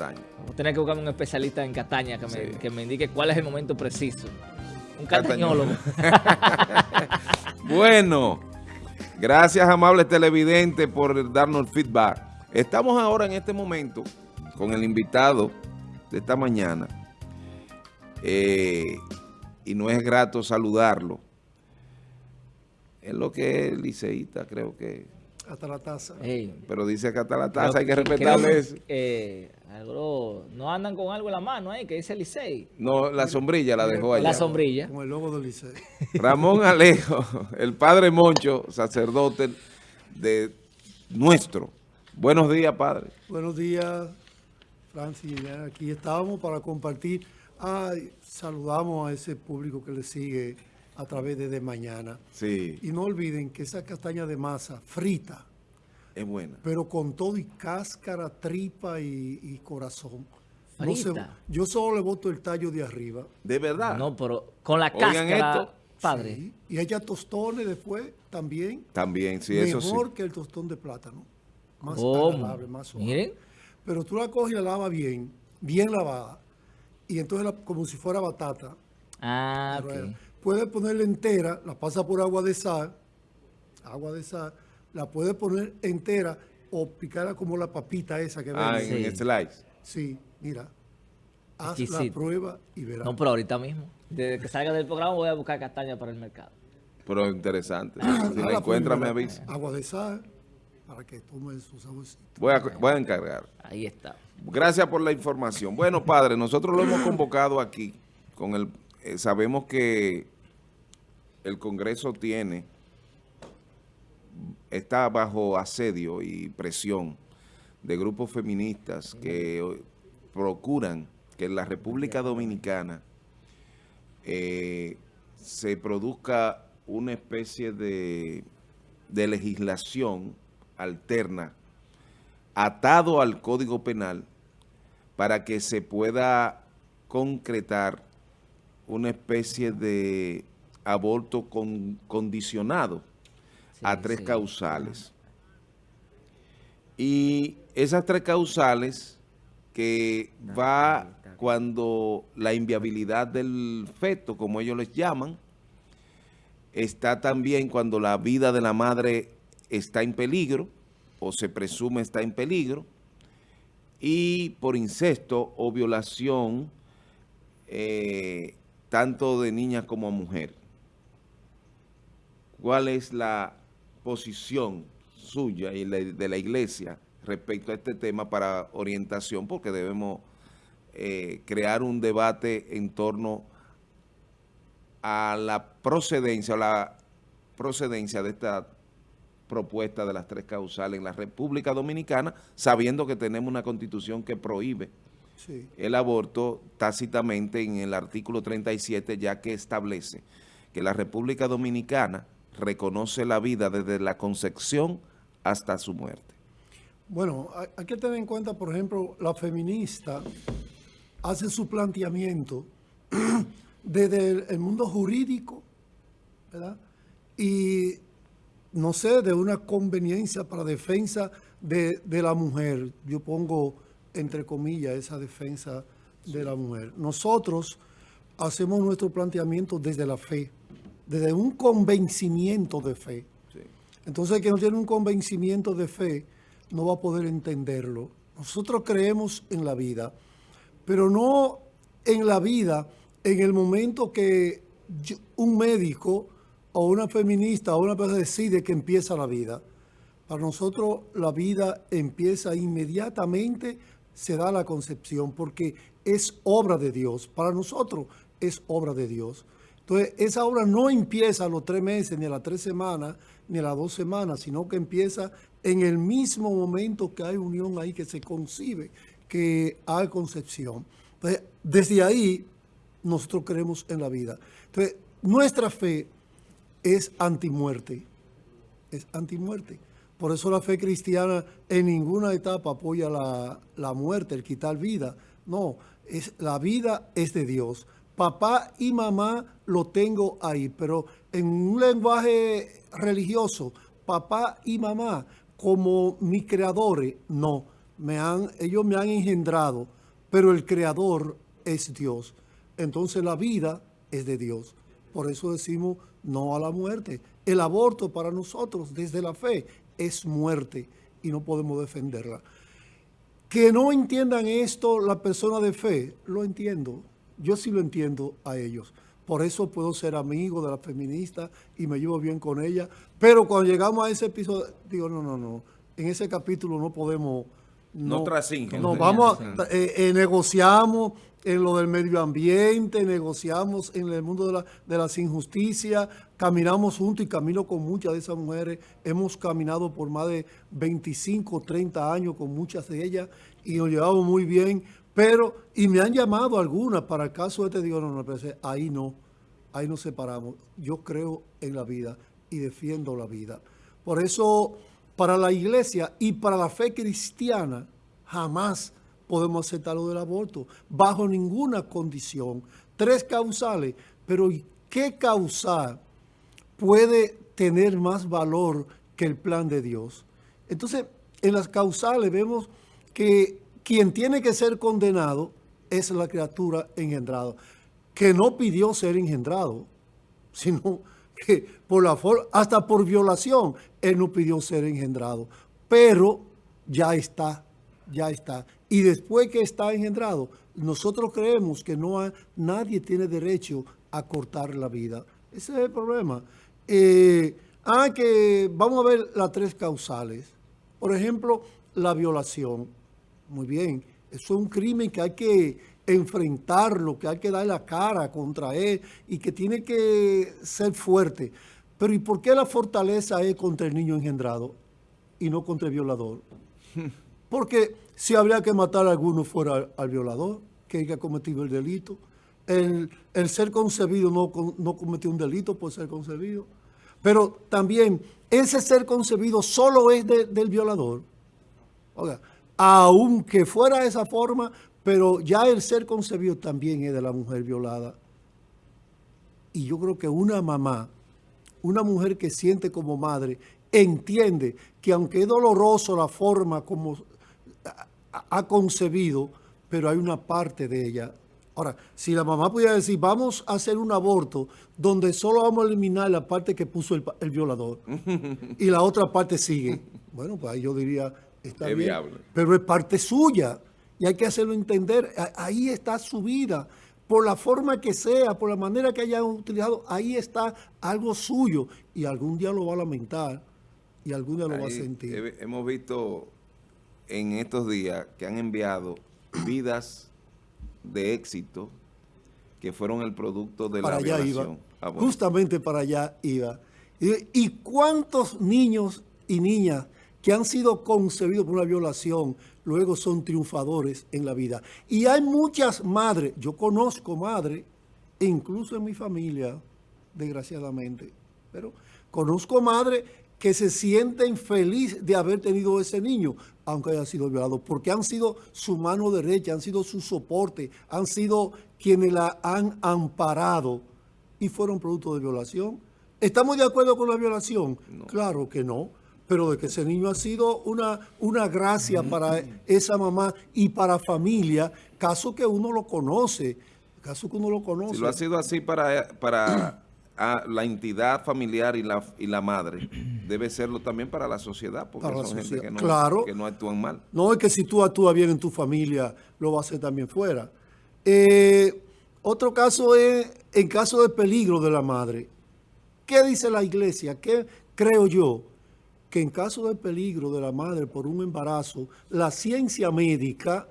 Cataño. Vamos a tener que buscar un especialista en Cataña que me, Sí. que me indique cuál es el momento preciso. Un Catañólogo. Bueno, gracias amable televidente por darnos el feedback. Estamos ahora en este momento con el invitado de esta mañana eh, y no es grato saludarlo. Es lo que es liceísta, creo que, hasta la taza. Pero dice que hasta la creo taza hay que respetarle eso. eh, algo- no andan con algo en la mano ahí que dice Licey. No, la sombrilla la dejó allá. La sombrilla. Con el logo del Liceo. Ramón Alejo, el padre Moncho, sacerdote de nuestro. Buenos días, padre. Buenos días, Francis. Ya Aquí estamos para compartir. Ay, saludamos a ese público que le sigue a través de De Mañana. Sí, Y no olviden que esa castaña de masa frita, es buena. pero con todo y cáscara, tripa y, y corazón. No se- Frita. yo solo le boto el tallo de arriba. De verdad. No, pero con la Oigan cáscara, esto. padre. Sí, Y ella tostones después también. También, sí, eso sí. mejor que el tostón de plátano. Más más suave. Miren. Pero tú la coges y la lavas bien, bien lavada. Y entonces la- como si fuera batata. Ah, pero, ok. Puedes ponerla entera, la pasa por agua de sal, agua de sal, la puedes poner entera o picarla como la papita esa que Ah, en Sí. slice. Sí, mira. Haz la prueba y verás. No, pero ahorita mismo. Desde que salga del programa voy a buscar castaña para el mercado. Pero interesante. Ah, si la la encuentra, me avisa. Agua de sal para que tome su saborcito. Voy a, voy a encargar. Ahí está. Gracias por la información. Bueno, padre, nosotros lo hemos convocado aquí. con el eh, Sabemos que el Congreso tiene, está bajo asedio y presión de grupos feministas que eh, procuran que en la República Dominicana eh, se produzca una especie de, de legislación alterna atado al Código Penal para que se pueda concretar una especie de aborto con- condicionado a tres sí. causales. Y esas tres causales que va cuando la inviabilidad del feto, como ellos les llaman, está también cuando la vida de la madre está en peligro, o se presume está en peligro, y por incesto o violación, eh, tanto de niñas como mujer. ¿Cuál es la posición suya y de la iglesia respecto a este tema para orientación? Porque debemos eh, crear un debate en torno a la procedencia la procedencia de esta propuesta de las tres causales en la República Dominicana, sabiendo que tenemos una constitución que prohíbe Sí. el aborto tácitamente en el artículo 37, ya que establece que la República Dominicana reconoce la vida desde la concepción hasta su muerte. Bueno, hay, que tener en cuenta, por ejemplo, la feminista hace su planteamiento desde el, el mundo jurídico, ¿verdad? Y, no sé, de una conveniencia para defensa de, de la mujer. Yo pongo, entre comillas, esa defensa de la mujer. Nosotros hacemos nuestro planteamiento desde la fe, desde un convencimiento de fe. Entonces, el que no tiene un convencimiento de fe no va a poder entenderlo. Nosotros creemos en la vida, pero no en la vida en el momento que un médico o una feminista o una persona decide que empieza la vida. Para nosotros la vida empieza inmediatamente, se da la concepción, porque es obra de Dios. Para nosotros es obra de Dios. Entonces, esa obra no empieza a los tres meses, ni a las tres semanas, ni a las dos semanas, sino que empieza en el mismo momento que hay unión ahí, que se concibe, que hay concepción. Entonces, desde ahí, nosotros creemos en la vida. Entonces, nuestra fe es antimuerte. Es antimuerte. Por eso la fe cristiana en ninguna etapa apoya la, la muerte, el quitar vida. No, es, la vida es de Dios. Papá y mamá lo tengo ahí, pero en un lenguaje religioso, papá y mamá como mis creadores, no. me han, ellos me han engendrado, pero el creador es Dios. Entonces la vida es de Dios. Por eso decimos no a la muerte. El aborto para nosotros desde la fe es muerte y no podemos defenderla. Que no entiendan esto la persona de fe, lo entiendo. Yo sí lo entiendo a ellos. Por eso puedo ser amigo de la feminista y me llevo bien con ella. Pero cuando llegamos a ese episodio, digo, no, no, no. En ese capítulo no podemos... No, no No, vamos, a, eh, eh, negociamos en lo del medio ambiente, negociamos en el mundo de, la, de las injusticias, caminamos juntos y camino con muchas de esas mujeres. Hemos caminado por más de 25, 30 años con muchas de ellas y nos llevamos muy bien. Pero, y me han llamado algunas para el caso este, digo, no, no, pero ahí no, ahí nos separamos. Yo creo en la vida y defiendo la vida. Por eso, para la iglesia y para la fe cristiana, jamás podemos aceptar lo del aborto, bajo ninguna condición. Tres causales, pero ¿qué causal puede tener más valor que el plan de Dios? Entonces, en las causales vemos que quien tiene que ser condenado es la criatura engendrada, que no pidió ser engendrado, sino que por la hasta por violación, él no pidió ser engendrado, pero ya está, ya está. Y después que está engendrado, nosotros creemos que no nadie tiene derecho a cortar la vida. Ese es el problema. Eh, ah, que vamos a ver las tres causales. Por ejemplo, la violación muy bien, eso es un crimen que hay que enfrentarlo, que hay que dar la cara contra él y que tiene que ser fuerte. Pero ¿y por qué la fortaleza es contra el niño engendrado y no contra el violador? Porque si habría que matar a alguno fuera al, violador, que haya cometido el delito. El, ser concebido no, no cometió un delito por ser concebido. Pero también ese ser concebido solo es del violador. Oiga, aunque fuera de esa forma, pero ya el ser concebido también es de la mujer violada. Y yo creo que una mamá, una mujer que siente como madre, entiende que aunque es doloroso la forma como ha concebido, pero hay una parte de ella. Ahora, si la mamá pudiera decir, vamos a hacer un aborto donde solo vamos a eliminar la parte que puso el, el violador y la otra parte sigue, bueno, pues ahí yo diría, Está es viable. Pero es parte suya y hay que hacerlo entender. Ahí está su vida. Por la forma que sea, por la manera que haya utilizado, ahí está algo suyo. Y algún día lo va a lamentar y algún día lo va a sentir. Hemos visto en estos días que han enviado vidas de éxito que fueron el producto de la allá violación. Ah, Justamente para allá iba. ¿Y cuántos niños y niñas que han sido concebidos por una violación, luego son triunfadores en la vida. Y hay muchas madres, yo conozco madres, incluso en mi familia, desgraciadamente, pero conozco madres que se sienten felices de haber tenido ese niño, aunque haya sido violado, porque han sido su mano derecha, han sido su soporte, han sido quienes la han amparado y fueron producto de violación. ¿Estamos de acuerdo con la violación? Claro que no pero de que ese niño ha sido una, una gracia para esa mamá y para familia, caso que uno lo conoce, caso que uno lo conoce. Si lo ha sido así para, para la entidad familiar y la, y la madre, debe serlo también para la sociedad, porque son gente que no, que no actúan mal. No, es que si tú actúas bien en tu familia, lo va a hacer también fuera. Eh, otro caso es en caso de peligro de la madre. ¿Qué dice la iglesia? ¿Qué creo yo? que en caso de peligro de la madre por un embarazo, la ciencia médica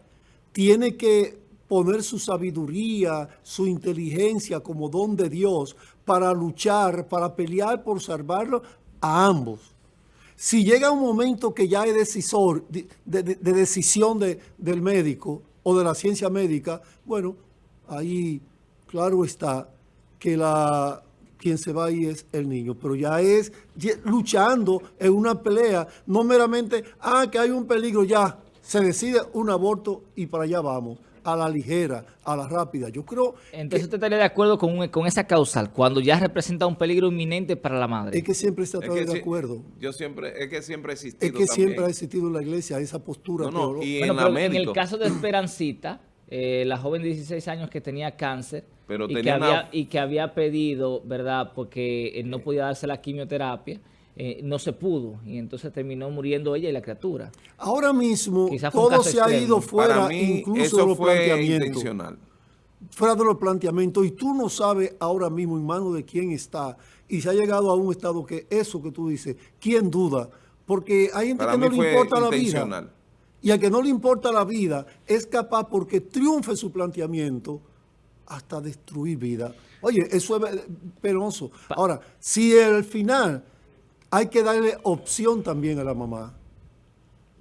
tiene que poner su sabiduría, su inteligencia como don de Dios para luchar, para pelear por salvarlo a ambos. Si llega un momento que ya es decisor, de, decisión del médico o de la ciencia médica, bueno, ahí claro está que la quien se va ahí es el niño, pero ya es luchando en una pelea, no meramente, ah, que hay un peligro, ya, se decide un aborto y para allá vamos. A la ligera, a la rápida. Yo creo Entonces usted estaría de acuerdo con, un- con esa causal, cuando ya representa un peligro inminente para la madre. es que siempre se ha Es estado que de acuerdo. Yo siempre, es que siempre he existido Es que siempre ha existido en la iglesia esa postura. No, no, y Bueno, en la pero en el caso de Esperancita, eh, la joven de 16 años que tenía cáncer Pero y, que una- había, y que había pedido, ¿verdad? Porque eh, no podía darse la quimioterapia, eh, no se pudo y entonces terminó muriendo ella y la criatura. Ahora mismo todo se ha ido fuera mí, incluso de los planteamientos. Fuera de los planteamientos. Y tú no sabes ahora mismo en manos de quién está. Y se ha llegado a un estado que eso que tú dices, ¿quién duda? Porque hay gente Para que no le importa la vida. Y al que no le importa la vida es capaz, porque triunfe su planteamiento, hasta destruir vida. Oye, eso es eh, penoso. Ahora, si al final hay que darle opción también a la mamá.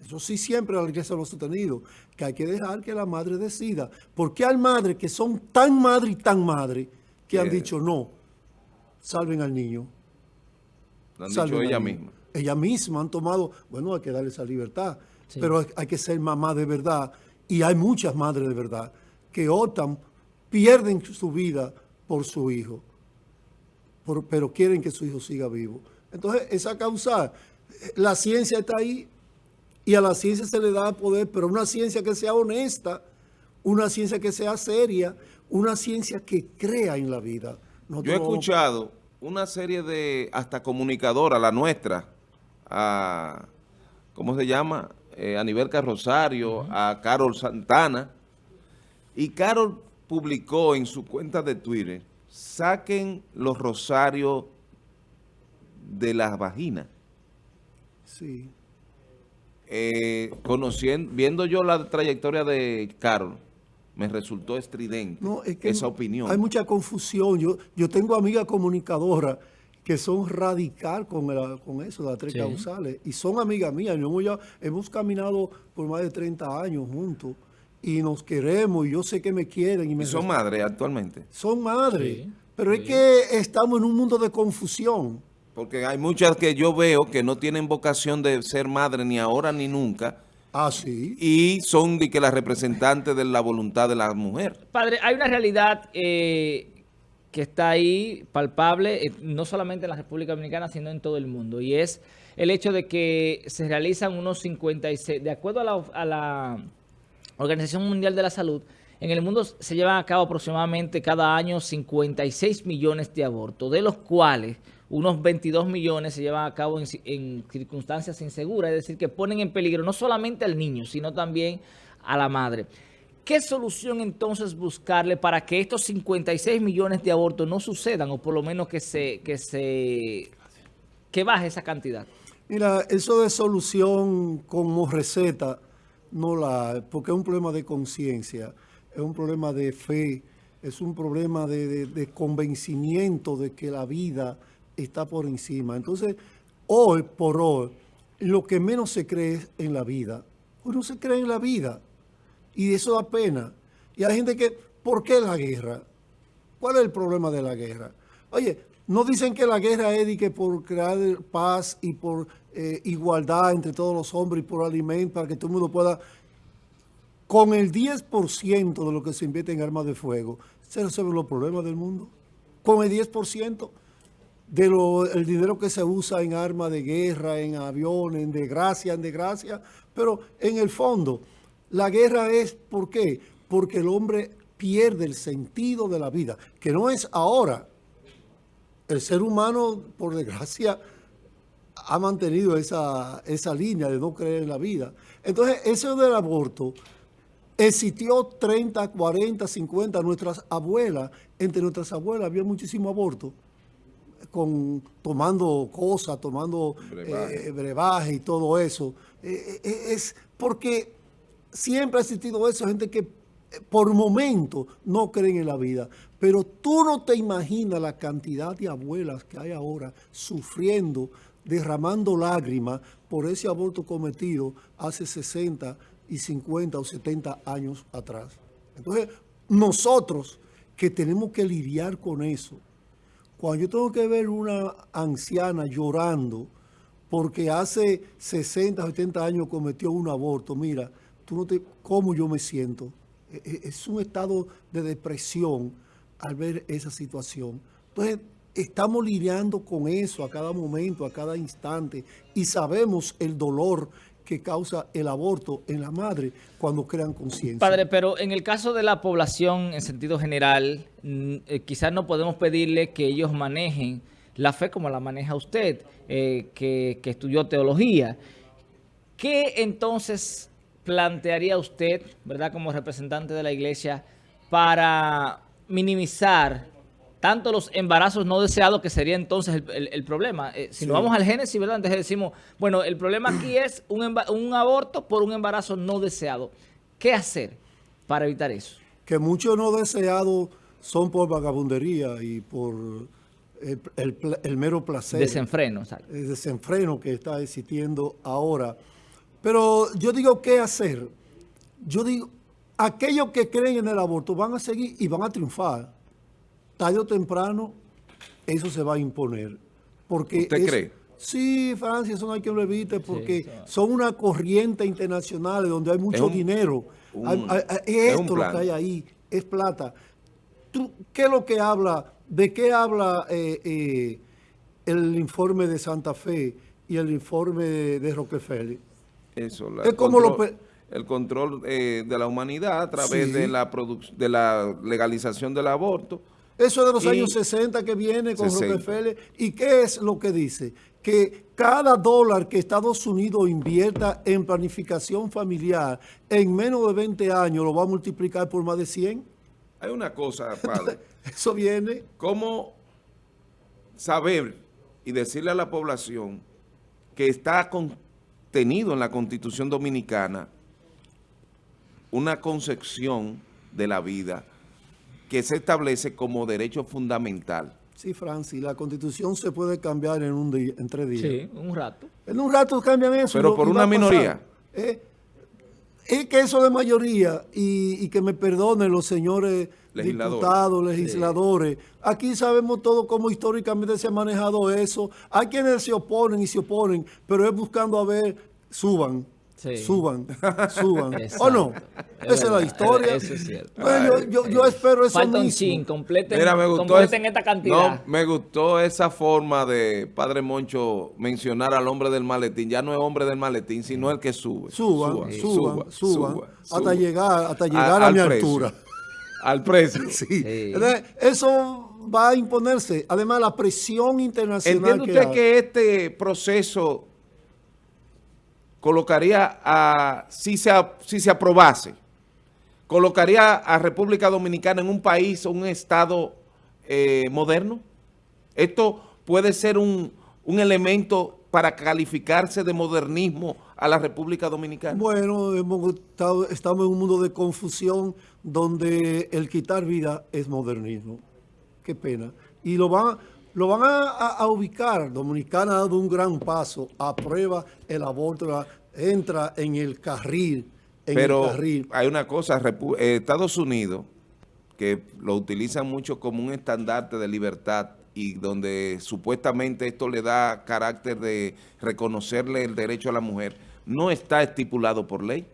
Eso sí siempre la iglesia lo ha sostenido, que hay que dejar que la madre decida. Porque hay madres que son tan madre y tan madre que han dicho no, salven al niño. Lo han salven dicho ella niño". misma. Ella misma han tomado, bueno, hay que darle esa libertad, Sí. pero hay, hay que ser mamá de verdad. Y hay muchas madres de verdad que optan, pierden su vida por su hijo, por- pero quieren que su hijo siga vivo. Entonces, esa causa, la ciencia está ahí y a la ciencia se le da poder, pero una ciencia que sea honesta, una ciencia que sea seria, una ciencia que crea en la vida. Yo he escuchado una serie de, hasta comunicadora, la nuestra, a, ¿cómo se llama? Eh, a Nivelca Rosario, a Carol Santana, y Carol publicó en su cuenta de Twitter, saquen los rosarios de las vaginas. Sí. Eh, conociendo, viendo yo la trayectoria de Carol, me resultó estridente No, es que esa opinión. Hay mucha confusión. Yo, yo tengo amigas comunicadoras que son radical con, el- con eso, de las tres Sí. causales. Y son amigas mías. Hemos, ya- hemos caminado por más de 30 años juntos. Y nos queremos. Y yo sé que me quieren. Y, me y son madres actualmente. Son madres. Sí, pero sí. es que estamos en un mundo de confusión. Porque hay muchas que yo veo que no tienen vocación de ser madre ni ahora ni nunca Ah, sí. y son de que las representantes de la voluntad de la mujer. Padre, hay una realidad eh, que está ahí palpable, eh, no solamente en la República Dominicana, sino en todo el mundo, y es el hecho de que se realizan unos 56, de acuerdo a la, a la Organización Mundial de la Salud, en el mundo se llevan a cabo aproximadamente cada año 56 millones de abortos, de los cuales unos 22 millones se llevan a cabo en, ci- en circunstancias inseguras, es decir, que ponen en peligro no solamente al niño, sino también a la madre. ¿Qué solución entonces buscarle para que estos 56 millones de abortos no sucedan o por lo menos que se que se que baje esa cantidad? Mira, eso de solución como receta, no la, porque es un problema de conciencia, es un problema de fe, es un problema de convencimiento de que la vida está por encima. Entonces, hoy por hoy, lo que menos se cree es en la vida. Hoy no se cree en la vida. Y eso da pena. Y hay gente que, ¿por qué la guerra? ¿Cuál es el problema de la guerra? Oye, no dicen que la guerra es que por crear paz y por eh, igualdad entre todos los hombres y por alimento para que todo el mundo pueda... Con el 10% de lo que se invierte en armas de fuego, se resuelven los problemas del mundo. Con el 10% de lo, el dinero que se usa en armas de guerra, en aviones, en desgracia, en desgracia. Pero en el fondo, la guerra es, ¿por qué? Porque el hombre pierde el sentido de la vida, que no es ahora. El ser humano, por desgracia, ha mantenido esa, esa línea de no creer en la vida. Entonces, eso del aborto existió 30, 40, 50, nuestras abuelas, entre nuestras abuelas había muchísimo aborto, con, tomando cosas, tomando Brebaje. eh, brebaje y todo eso. Eh, eh, es porque siempre ha existido eso, gente que por momento no creen en la vida. Pero tú no te imaginas la cantidad de abuelas que hay ahora sufriendo, derramando lágrimas por ese aborto cometido hace 60 y 50 o 70 años atrás. Entonces, nosotros que tenemos que lidiar con eso, cuando yo tengo que ver una anciana llorando porque hace 60, 70 años cometió un aborto, mira, tú no te, ¿cómo yo me siento? e, e, es un estado de depresión al ver esa situación. Entonces, estamos lidiando con eso a cada momento, a cada instante, y sabemos el dolor que causa el aborto en la madre cuando crean conciencia. Padre, pero en el caso de la población en sentido general, mm, eh, quizás no podemos pedirle que ellos manejen la fe como la maneja usted, eh, que, que estudió teología. ¿Qué entonces plantearía usted, verdad, como representante de la iglesia, para minimizar tanto los embarazos no deseados, que sería entonces el, problema. Eh, si nos vamos al Génesis, ¿verdad? Entonces decimos, bueno, el problema aquí es un, un aborto por un embarazo no deseado. ¿Qué hacer para evitar eso? Que muchos no deseados son por vagabundería y por el, mero placer. Desenfreno. El desenfreno que está existiendo ahora. Pero yo digo, ¿qué hacer? Yo digo, aquellos que creen en el aborto van a seguir y van a triunfar tarde o temprano eso se va a imponer. Porque ¿Usted cree? Sí, Francia, eso no hay que lo evite porque son una corriente internacional donde hay mucho dinero. esto lo que hay ahí, es plata. ¿Qué es lo que habla? ¿De qué habla eh, eh, el informe de Santa Fe y el informe de, Rockefeller? Eso, es como el control eh, de la humanidad a través de, la de la legalización del aborto eso de los años 60 que viene con Rockefeller. ¿Y qué es lo que dice? Que cada dólar que Estados Unidos invierta en planificación familiar en menos de 20 años lo va a multiplicar por más de 100. Hay una cosa, padre. Eso viene. ¿Cómo saber y decirle a la población que está contenido en la Constitución Dominicana una concepción de la vida que se establece como derecho fundamental. Sí, Francis, la Constitución se puede cambiar en un día, en tres días. Sí, un rato. En un rato cambian eso. Pero por una minoría. Eh, es que eso de mayoría, y, que me perdonen los señores diputados, legisladores, aquí sabemos todo cómo históricamente se ha manejado eso. Hay quienes se oponen y se oponen, pero es buscando a ver, suban. Suban, suban. ¿O no? Esa es la historia. Eso es cierto. yo, espero eso Falta un chin, completen, esta cantidad. No, me gustó esa forma de Padre Moncho mencionar al hombre del maletín. Ya no es hombre del maletín, sino el que sube. Suban, suban, suban, hasta llegar, hasta llegar a, mi altura. Al precio. sí. Eso va a imponerse. Además, la presión internacional ¿Entiende usted que este proceso colocaría a, si se, si se aprobase, colocaría a República Dominicana en un país un estado eh, moderno? ¿Esto puede ser un, un, elemento para calificarse de modernismo a la República Dominicana? Bueno, hemos estado, estamos en un mundo de confusión donde el quitar vida es modernismo. Qué pena. Y lo van lo van a, ubicar. Dominicana ha dado un gran paso, aprueba el aborto, entra en el carril. Pero hay una cosa, eh, Estados Unidos, que lo utilizan mucho como un estandarte de libertad y donde supuestamente esto le da carácter de reconocerle el derecho a la mujer, no está estipulado por ley.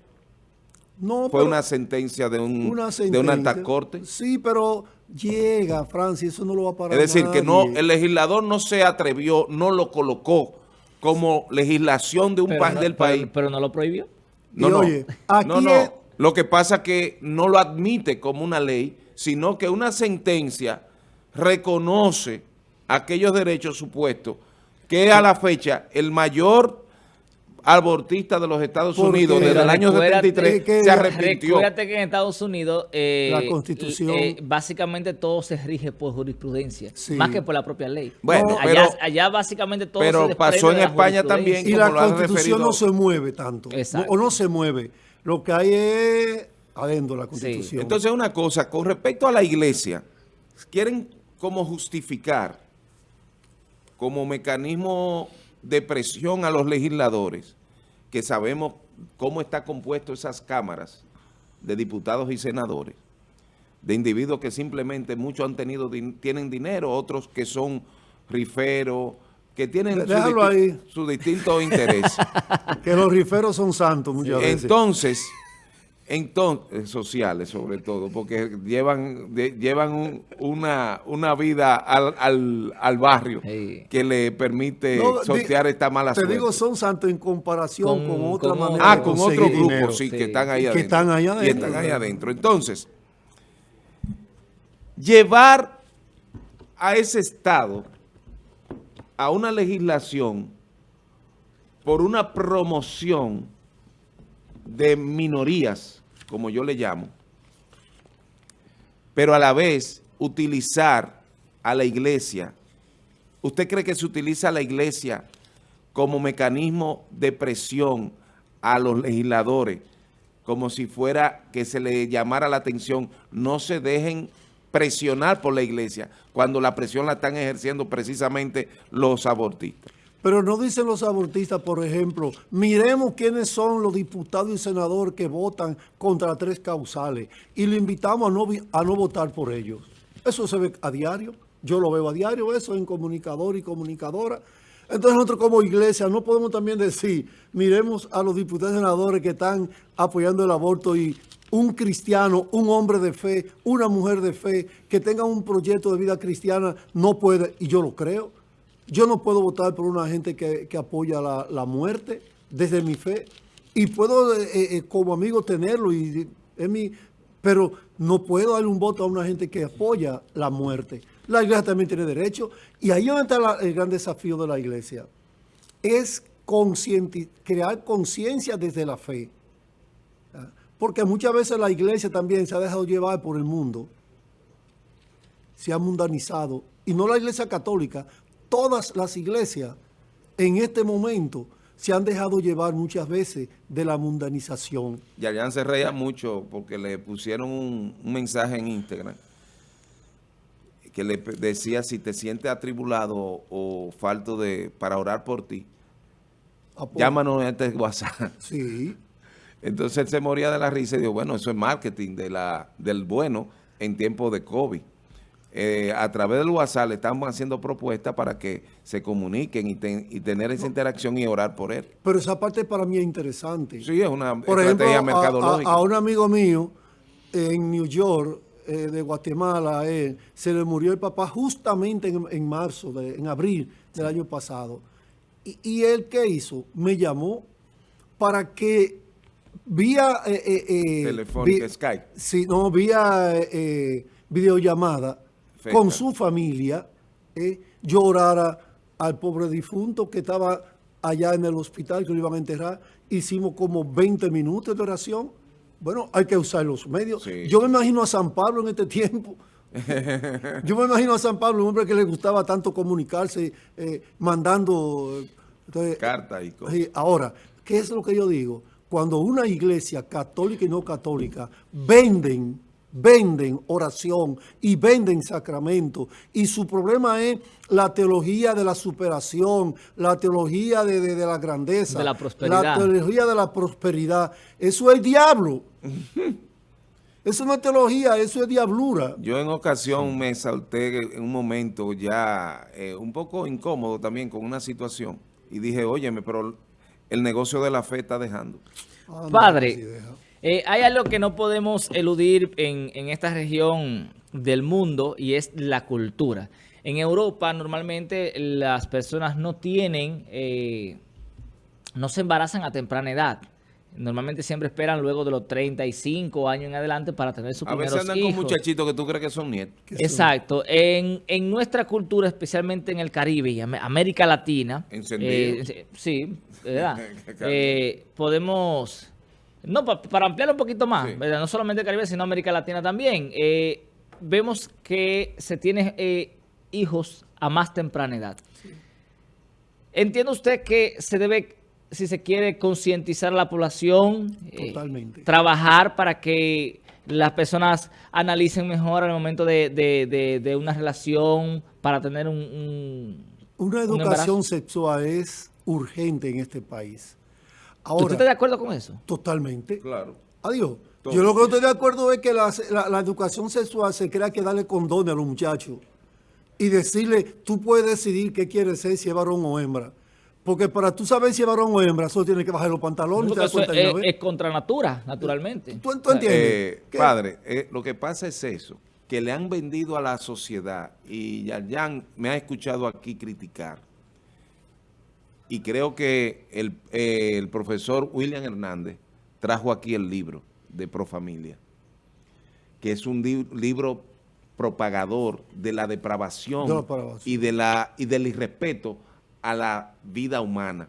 No, Fue una sentencia de un una de una alta corte. Sí, pero llega, Francia, eso no lo va a parar Es decir, que no el legislador no se atrevió, no lo colocó como legislación de un país del país. Pero, no lo prohibió. No, no, no, no. Lo que pasa es que no lo admite como una ley, sino que una sentencia reconoce aquellos derechos supuestos que a la fecha el mayor abortista de los Estados Unidos desde el año 73 se arrepintió. Recuérdate que en Estados Unidos eh, la constitución eh, básicamente todo se rige por jurisprudencia, más que por la propia ley. Bueno, allá, básicamente todo pero pasó en España también. Y la constitución no se mueve tanto, o no se mueve. Lo que hay es adentro la constitución. Entonces una cosa, con respecto a la iglesia, quieren como justificar como mecanismo de presión a los legisladores, que sabemos cómo está compuesto esas cámaras de diputados y senadores, de individuos que simplemente muchos han tenido tienen dinero, otros que son riferos, que tienen su, distinto interés. que los riferos son santos muchas veces. Entonces, Entonces, sociales sobre todo, porque llevan llevan una, una vida al, barrio que le permite sortear esta mala te suerte. Te digo, son santos en comparación con, otra manera Ah, con otro grupo, sí, que están ahí adentro. Que están ahí adentro. Y están ahí adentro. Entonces, llevar a ese Estado a una legislación por una promoción de minorías, como yo le llamo, pero a la vez utilizar a la iglesia. ¿Usted cree que se utiliza la iglesia como mecanismo de presión a los legisladores, como si fuera que se le llamara la atención, no se dejen presionar por la iglesia, cuando la presión la están ejerciendo precisamente los abortistas. Pero no dicen los abortistas, por ejemplo, miremos quiénes son los diputados y senadores que votan contra tres causales y le invitamos a no, a no votar por ellos. Eso se ve a diario, yo lo veo a diario, eso en comunicador y comunicadora. Entonces nosotros como iglesia no podemos también decir, miremos a los diputados y senadores que están apoyando el aborto y un cristiano, un hombre de fe, una mujer de fe, que tenga un proyecto de vida cristiana, no puede, y yo lo creo, yo no puedo votar por una gente que, apoya la, muerte desde mi fe. Y puedo eh, eh, como amigo tenerlo, y, es mi, pero no puedo darle un voto a una gente que apoya la muerte. La iglesia también tiene derecho. Y ahí donde está el gran desafío de la iglesia. Es crear conciencia desde la fe. Porque muchas veces la iglesia también se ha dejado llevar por el mundo. Se ha mundanizado. Y no la iglesia católica, todas las iglesias en este momento se han dejado llevar muchas veces de la mundanización. Yayan se reía mucho porque le pusieron un, mensaje en Instagram que le decía si te sientes atribulado o falto de para orar por ti, llámanos a este WhatsApp. Sí. Entonces él se moría de la risa y dijo, bueno, eso es marketing de la, del bueno en tiempos de COVID. Eh, a través del WhatsApp le estamos haciendo propuestas para que se comuniquen y, tener esa interacción y orar por él. Pero esa parte para mí es interesante. Sí, es una estrategia mercadológica. A, un amigo mío en New York, eh, de Guatemala, se le murió el papá justamente en, marzo, en abril del año pasado. Y, y, él, ¿qué hizo? Me llamó para que vía... Eh, Telefónica, Skype. Sí, no, vía videollamada con su familia, eh, llorara al pobre difunto que estaba allá en el hospital, que lo iban a enterrar. Hicimos como 20 minutos de oración. Bueno, hay que usar los medios. Yo me imagino a San Pablo en este tiempo. Yo me imagino a San Pablo, un hombre que le gustaba tanto comunicarse, eh, mandando... Cartas y cosas. ahora, ¿qué es lo que yo digo? Cuando una iglesia católica y no católica venden venden oración y venden sacramento. Y su problema es la teología de la superación, la teología de, la grandeza. De la prosperidad. La teología de la prosperidad. Eso es diablo. Eso no es teología, eso es diablura. Yo en ocasión me salté en un momento ya eh, un poco incómodo también con una situación. Y dije, óyeme, pero el negocio de la fe está dejando. Ah, Padre, eh, hay algo que no podemos eludir en, esta región del mundo y es la cultura. En Europa normalmente las personas no tienen, eh, no se embarazan a temprana edad. Normalmente siempre esperan luego de los 35 años en adelante para tener sus primeros hijos. A veces andan con muchachitos que tú crees que son nietos. Exacto. En, nuestra cultura, especialmente en el Caribe y América Latina. Eh, sí, ¿verdad? podemos no, para ampliar un poquito más, no solamente Caribe, sino América Latina también, eh, vemos que se tiene eh, hijos a más temprana edad. ¿Entiende usted que se debe, si se quiere, concientizar a la población? Eh, trabajar para que las personas analicen mejor al momento de, una relación para tener un, Una educación sexual es urgente en este país. ¿Usted está de acuerdo con eso? Totalmente. Claro. Adiós. Yo lo que no estoy de acuerdo es que la, educación sexual se crea que darle condones a los muchachos y decirle, tú puedes decidir qué quieres ser, si es varón o hembra. Porque para tú saber si es varón o hembra, solo tienes que bajar los pantalones. No, te das cuenta es, contra natura, naturalmente. ¿Tú, tú entiendes? Eh, padre, eh, lo que pasa es eso, que le han vendido a la sociedad, y Yayan me ha escuchado aquí criticar, y creo que el, eh, el profesor William Hernández trajo aquí el libro de Profamilia, que es un libro propagador de la depravación, y de la y del irrespeto a la vida humana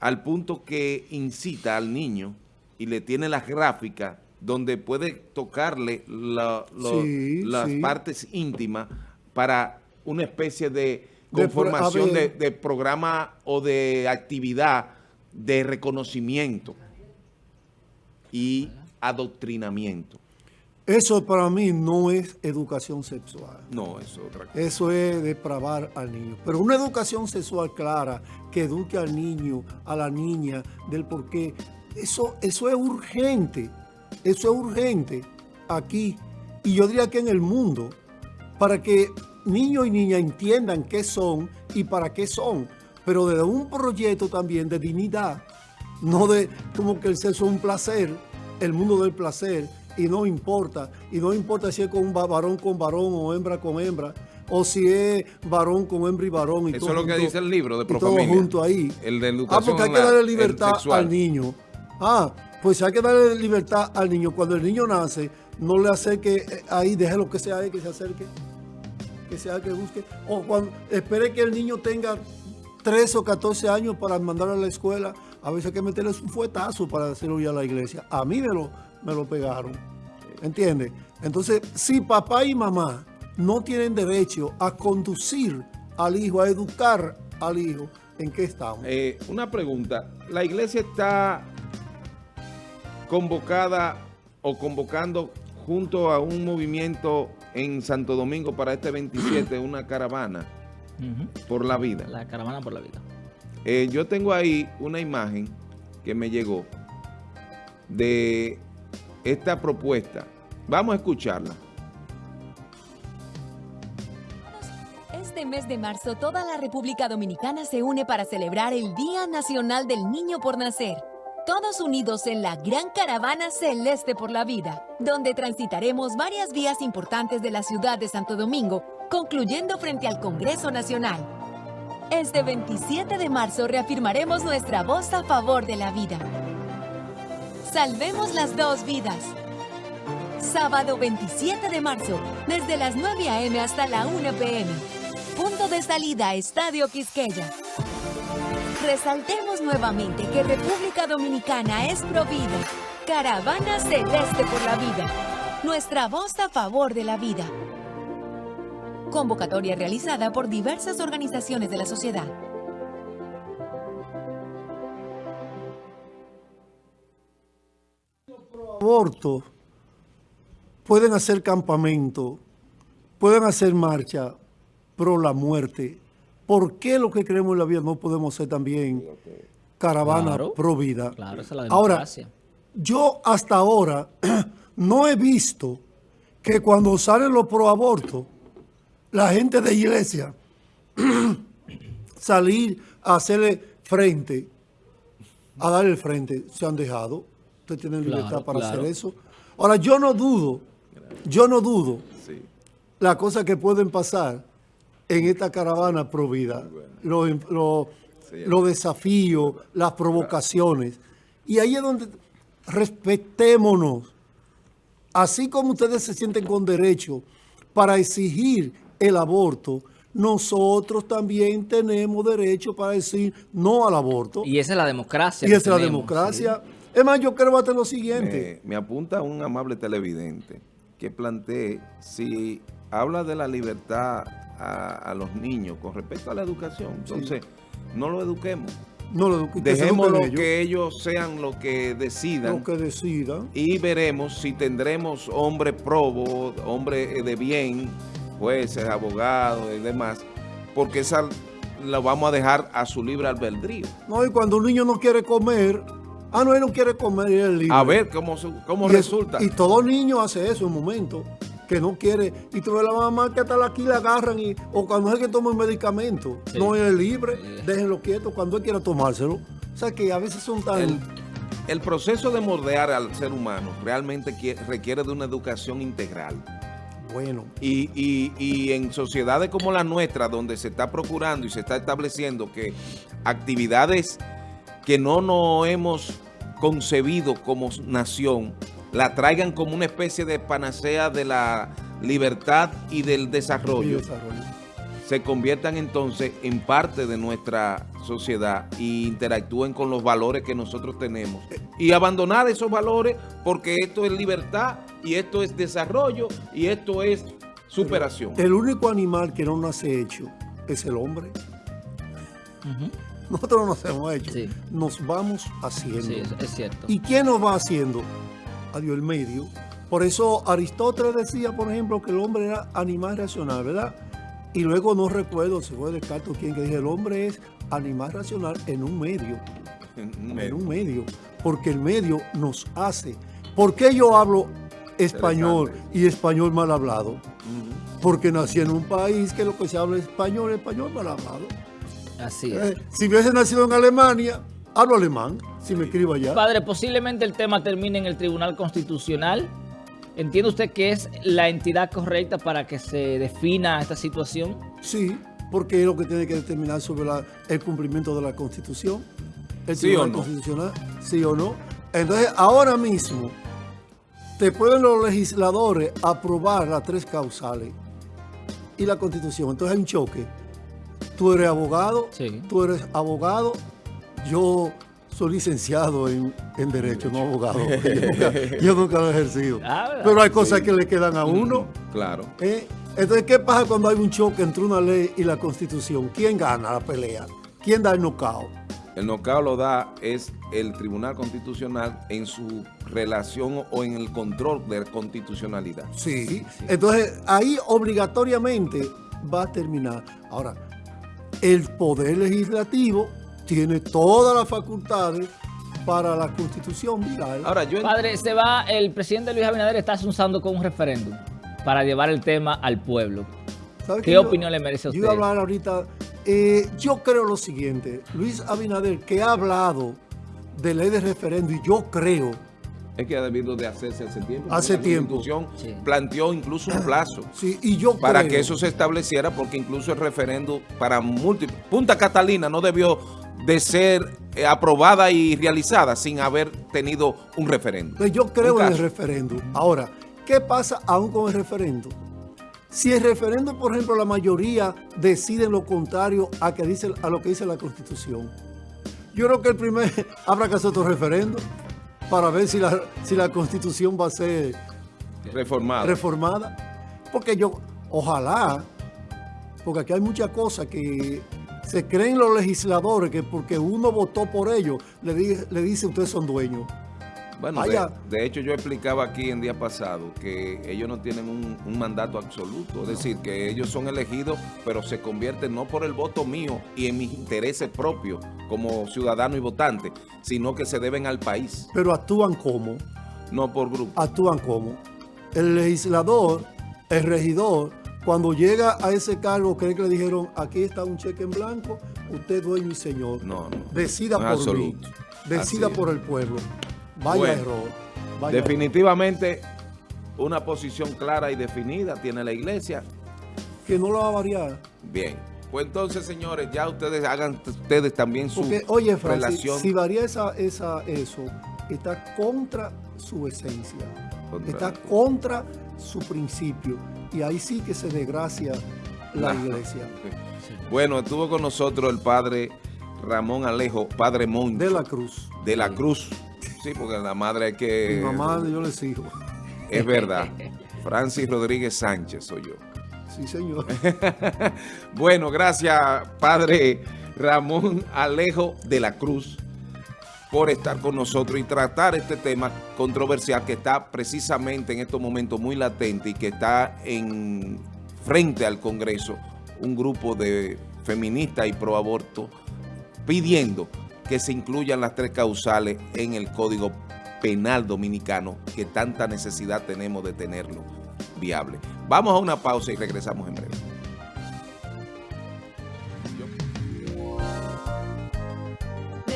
al punto que incita al niño y le tiene las gráficas donde puede tocarle la- lo- Sí, las sí. partes íntimas para una especie de conformación de, de programa o de actividad de reconocimiento y adoctrinamiento. Eso para mí no es educación sexual. No, eso es otra cosa. Eso es depravar al niño. Pero una educación sexual clara que eduque al niño, a la niña, del por qué. Eso, eso es urgente. Eso es urgente aquí. Y yo diría que en el mundo. Para que niños y niñas entiendan qué son y para qué son. Pero desde un proyecto también de dignidad. No de como que el sexo es un placer, el mundo del placer, y no importa. Y no importa si es con varón con varón o hembra con hembra, o si es varón con hembra y varón. Y Eso todo es lo que junto- dice el libro de y todo Profamilia. junto ahí. El de Ah, educación porque hay que darle libertad al niño. Ah, pues hay que darle libertad al niño. Cuando el niño nace, no le acerque eh, ahí, déjelo que sea ahí, que se acerque, que sea que busque. O cuando espere que el niño tenga 13 o 14 años para mandarlo a la escuela. A veces hay que meterle un fuetazo para hacerlo ir a la iglesia. A mí me lo, me lo pegaron. ¿Entiendes? Entonces, si papá y mamá no tienen derecho a conducir al hijo, a educar al hijo, ¿en qué estamos? Eh, una pregunta. ¿La iglesia está convocada o convocando junto a un movimiento en Santo Domingo para este 27, una caravana por la vida? La caravana por la vida. Eh, yo tengo ahí una imagen que me llegó de esta propuesta. Vamos a escucharla. Este mes de marzo toda la República Dominicana se une para celebrar el Día Nacional del Niño por Nacer. Todos unidos en la Gran Caravana Celeste por la Vida, donde transitaremos varias vías importantes de la ciudad de Santo Domingo, concluyendo frente al Congreso Nacional. Este 27 de marzo reafirmaremos nuestra voz a favor de la vida. Salvemos las dos vidas. Sábado 27 de marzo, desde las 9 a.m. hasta la 1 p.m. Punto de salida, Estadio Quisqueya. Resaltemos nuevamente que República Dominicana es provida. Caravana Celeste por la Vida. Nuestra voz a favor de la vida. Convocatoria realizada por diversas organizaciones de la sociedad. aborto, pueden hacer campamento, pueden hacer marcha pro la muerte. ¿Por qué lo que creemos en la vida no podemos ser también caravana Claro. pro vida? Claro, esa es la Ahora, yo hasta ahora no he visto que cuando salen los pro aborto, la gente de iglesia salir a hacerle frente, a darle el frente, se han dejado. Ustedes tienen Claro, libertad para claro. hacer eso. Ahora, yo no dudo, yo no dudo Sí. las cosas que pueden pasar en esta caravana pro vida, los lo, Sí. los desafíos, las provocaciones. Y ahí es donde respetémonos. Así como ustedes se sienten con derecho para exigir el aborto, nosotros también tenemos derecho para decir no al aborto. Y esa es la democracia. Y esa es la democracia. Es más, yo creo hasta lo siguiente. Me, me apunta un amable televidente que plantee si habla de la libertad a, a los niños con respecto a la educación. Entonces, no lo eduquemos. No lo Dejémoslo ellos, que ellos sean lo que decidan lo que decidan. y veremos si tendremos hombres probos, hombres de bien, jueces, abogados y demás, porque esa la vamos a dejar a su libre albedrío. No, y cuando un niño no quiere comer, ah, no, él no quiere comer, y él es libre. A ver cómo, cómo Y resulta. Y todo niño hace eso en un momento. Que no quiere, y tú ves la mamá que hasta aquí la agarran, y, o cuando es que toma un medicamento, Sí. no es libre, déjenlo quieto cuando él quiera tomárselo. O sea que a veces son tan... El, el proceso de mordear al ser humano realmente quie- requiere de una educación integral. Bueno, Y, y- y en sociedades como la nuestra, donde se está procurando y se está estableciendo que actividades que no nos hemos concebido como nación, la traigan como una especie de panacea de la libertad y del y desarrollo, desarrollo. se conviertan entonces en parte de nuestra sociedad y interactúen con los valores que nosotros tenemos. Y abandonar esos valores porque esto es libertad y esto es desarrollo y esto es superación. El único animal que no nace hecho es el hombre. Nosotros no nos hemos hecho. Sí. Nos vamos haciendo. Sí, es cierto. ¿Y quién nos va haciendo? Adiós el medio. Por eso Aristóteles decía, por ejemplo, que el hombre era animal racional, ¿verdad? Y luego no recuerdo si fue Descartes o quien que dije, el hombre es animal racional en un medio, en un medio, porque el medio nos hace. ¿Por qué yo hablo español y español mal hablado? Porque nací en un país que lo que se habla es español, español mal hablado. Así es. Eh, si hubiese nacido en Alemania, hablo alemán, si me escribo allá. Padre, posiblemente el tema termine en el Tribunal Constitucional. ¿Entiende usted que es la entidad correcta para que se defina esta situación? Sí, porque es lo que tiene que determinar sobre la- el cumplimiento de la Constitución. El Sí Tribunal o no. Constitucional, sí o no. Entonces, ahora mismo, te pueden los legisladores aprobar las tres causales y la Constitución. Entonces hay un choque. Tú eres abogado, Sí. tú eres abogado, yo soy licenciado en, en Derecho, no abogado. Yo nunca, yo nunca lo he ejercido. Ah. Pero hay cosas que le quedan a uno. Claro. ¿Eh? Entonces, ¿qué pasa cuando hay un choque entre una ley y la constitución? ¿Quién gana la pelea? ¿Quién da el nocao? El nocao lo da es el Tribunal Constitucional en su relación o en el control de constitucionalidad. Sí. Entonces, ahí obligatoriamente va a terminar. Ahora, el Poder Legislativo tiene todas las facultades para la constitución viral. Ahora, yo Padre, se va, el presidente Luis Abinader está usando con un referéndum para llevar el tema al pueblo. ¿Sabe ¿Qué que yo- opinión le merece a Yo iba a usted? hablar ahorita. eh, yo creo lo siguiente. Luis Abinader, que ha hablado de ley de referendo, y yo creo es que ha debido de hacerse hace tiempo. Hace la tiempo. Constitución Sí. planteó incluso un plazo. Sí, y yo para creo- que eso se estableciera, porque incluso el referendo para múltiples... Punta Catalina no debió de ser eh, aprobada y realizada sin haber tenido un referendo. Pues yo creo en el caso. referéndum. Ahora, ¿qué pasa aún con el referéndum? Si el referéndum, por ejemplo, la mayoría decide lo contrario a, que dice, a lo que dice la Constitución, yo creo que el primer habrá que hacer otro referéndum para ver si la, si la Constitución va a ser Reformado. reformada. Porque yo, ojalá, porque aquí hay muchas cosas que se creen los legisladores que porque uno votó por ellos, le, di- le dice ustedes son dueños. Bueno, de, hecho yo explicaba aquí en día pasado que ellos no tienen un, un mandato absoluto, es decir, que ellos son elegidos, pero se convierten no por el voto mío y en mis intereses propios como ciudadano y votante, sino que se deben al país, Pero actúan como, no por grupo. actúan como. El legislador, el regidor, cuando llega a ese cargo, cree que le dijeron, aquí está un cheque en blanco, usted dueño y señor. No, no. Decida No por mí, decida por el pueblo. Vaya Bueno, error. vaya Definitivamente una posición clara y definida tiene la iglesia. Que no lo va a variar. Bien. Pues entonces, señores, ya ustedes hagan ustedes también su Porque, oye, Francis, relación. si varía esa, esa, eso, está contra su esencia, Contra- está contra su principio. Y ahí sí que se desgracia la Nah. iglesia. Bueno, estuvo con nosotros el padre Ramón Alejo, padre Moncho, De la cruz. de la Cruz. Sí, porque la madre hay que... Mi mamá, yo le sigo. Es verdad. Francis Rodríguez Sánchez soy yo. Sí, señor. Bueno, gracias, padre Ramón Alejo de la Cruz, por estar con nosotros y tratar este tema controversial que está precisamente en estos momentos muy latente y que está en frente al Congreso un grupo de feministas y proaborto pidiendo que se incluyan las tres causales en el Código Penal Dominicano, que tanta necesidad tenemos de tenerlo viable. Vamos a una pausa y regresamos en breve.